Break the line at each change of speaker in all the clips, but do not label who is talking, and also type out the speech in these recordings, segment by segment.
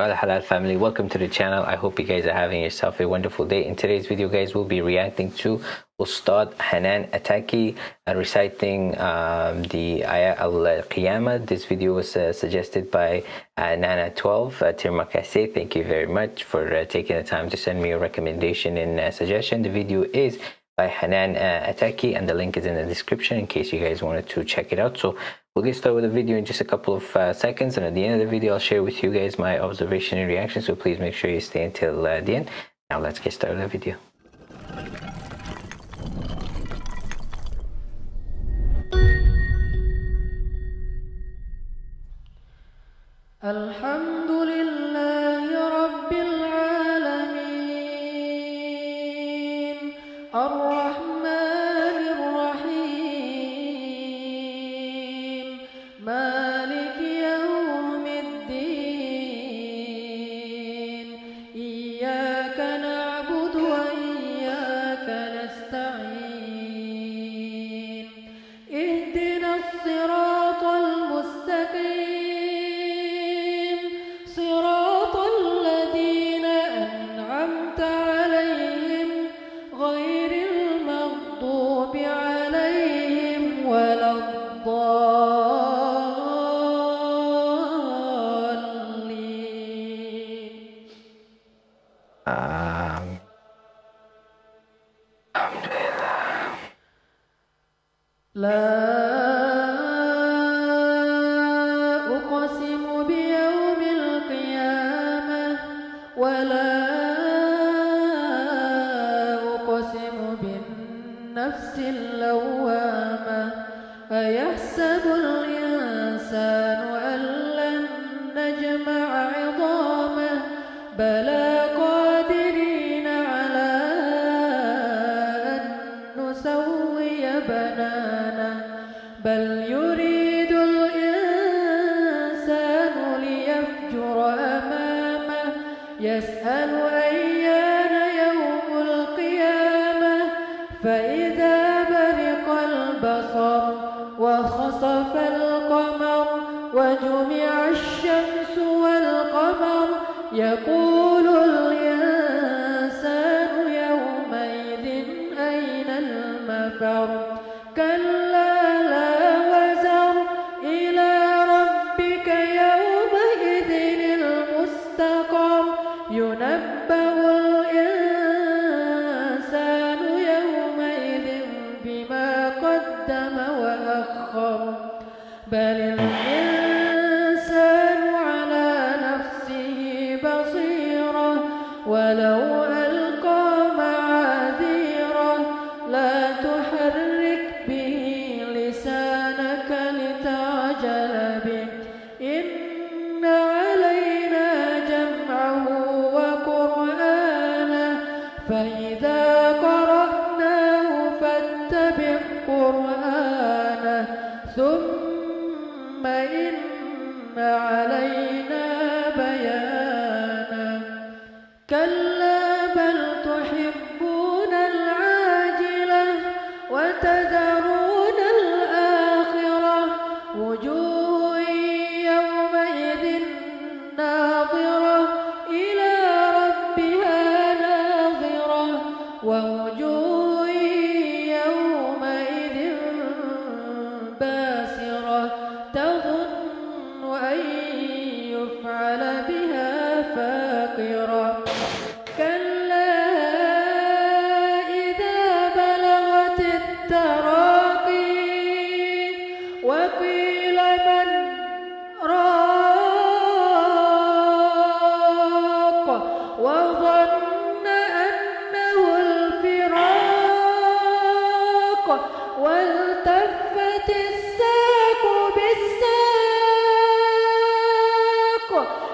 Al Halal family. Welcome to the channel. I hope you guys are having yourself a wonderful day. In today's video guys we'll be reacting to Ustad Hanan Attaki uh, reciting um, the Ayah Al-Qiyamah. This video was uh, suggested by uh, Nana12 uh, Tirmakase. Thank you very much for uh, taking the time to send me a recommendation and uh, suggestion. The video is by Hanan uh, Attaki and the link is in the description in case you guys wanted to check it out. So We'll get started with the video in just a couple of uh, seconds and at the end of the video I'll share with you guys my observation and reaction so please make sure you stay until uh, the end. Now let's get started with the video.
الحمد لله لا أقسم بيوم القيامة ولا أقسم بالنفس اللوامة أيحسب الإنسان أن بل يريد الإنسان ليفجر أمامه يسأل أيان يوم القيامة؟ فإذا برق البصر وخسف القمر وجمع الشمس والقمر يقول ولو ألقى معاذيره لا تحرك به لسانك لتعجل به. إن علينا جمعه وقرآنه. فإذا قرأناه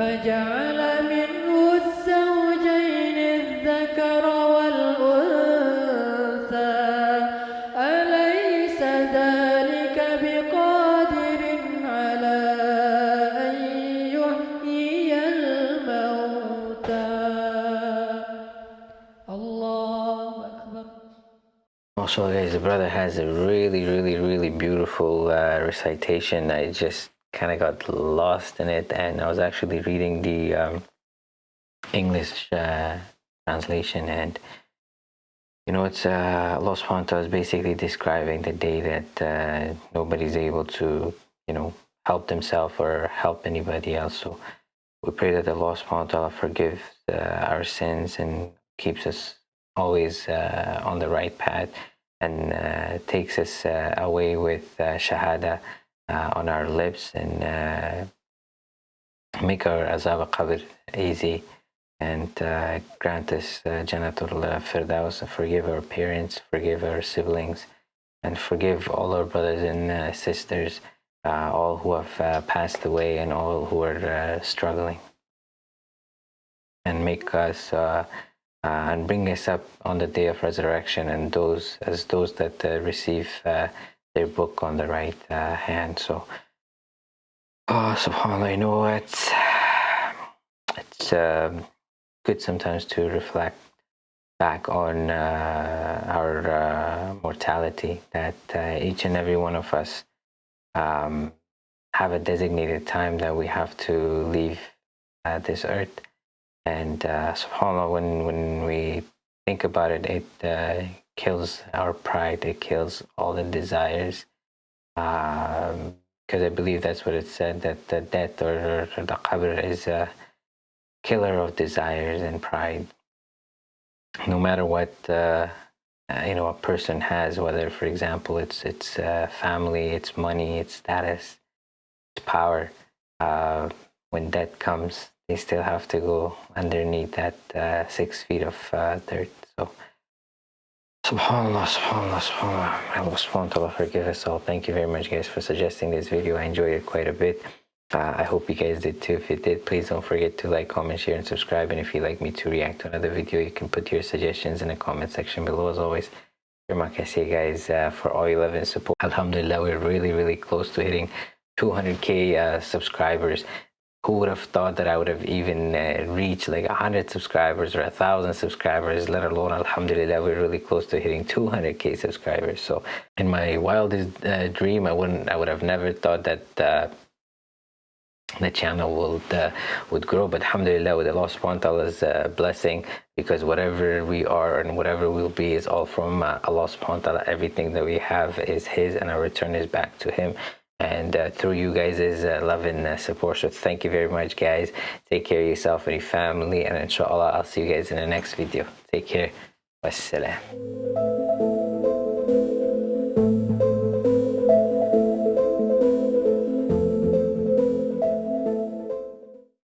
فجعل منه الزوجين الذكر والأنثى أليس ذلك بقادر على أن يحيي الموتى الله أكبر
Also, guys, the brother has a really, really, really beautiful uh, recitation. I just kind of got lost in it, and I was actually reading the um, English uh, translation, and you know, it's uh, ta'ala is basically describing the day that uh, nobody's able to, you know, help themselves or help anybody else. So we pray that subhanahu wa ta'ala forgives uh, our sins and keeps us always uh, on the right path and uh, takes us away with shahada uh, on our lips and uh, make our azab al-qabr easy and uh, grant us uh, Janatul Firdaus, forgive our parents, forgive our siblings, and forgive all our brothers and uh, sisters, uh, all who have passed away and all who are struggling. And make us uh, and bring us up on the day of resurrection and those as those that uh, receive uh, their book on the right uh, hand. So, oh, subhanAllah, you know, it's, it's um, good sometimes to reflect back on uh, our uh, mortality, that uh, each and every one of us um, have a designated time that we have to leave uh, this earth. And uh, subhanAllah, when, when we think about it, it kills our pride, it kills all the desires. Because I believe that's what it said, that the death or, or the qabr is a killer of desires and pride. No matter what uh, uh, you know a person has, whether, for example, it's it's uh, family, it's money, it's status, it's power. Uh, when death comes, they still have to go underneath that uh, six feet of uh, dirt. So, subhanallah, subhanallah, subhanallah. Allah subhanahu wa forgive us all. Thank you very much, guys, for suggesting this video. I enjoyed it quite a bit. Uh, I hope you guys did too. If you did, please don't forget to like, comment, share, and subscribe. And if you'd like me to react to another video, you can put your suggestions in the comment section below. As always, I say, guys, uh, for all your love and support. Alhamdulillah, we're really, really close to hitting 200k uh, subscribers. Who would have thought that I would have even uh, reached like 100 subscribers or 1,000 subscribers, let alone, Alhamdulillah, we're really close to hitting 200k subscribers. So, in my wildest uh, dream, I wouldn't, I would have never thought that uh, the channel would uh, would grow. But alhamdulillah with Allah subhanahu wa ta'ala's uh, blessing because whatever we are and whatever we'll be is all from uh, Allah subhanahu wa ta'ala. Everything that we have is his and our return is back to him and uh, through you guys uh, love and uh, support. So thank you very much guys. Take care of yourself and your family. And inshallah I'll see you guys in the next video. Take care. Wassalam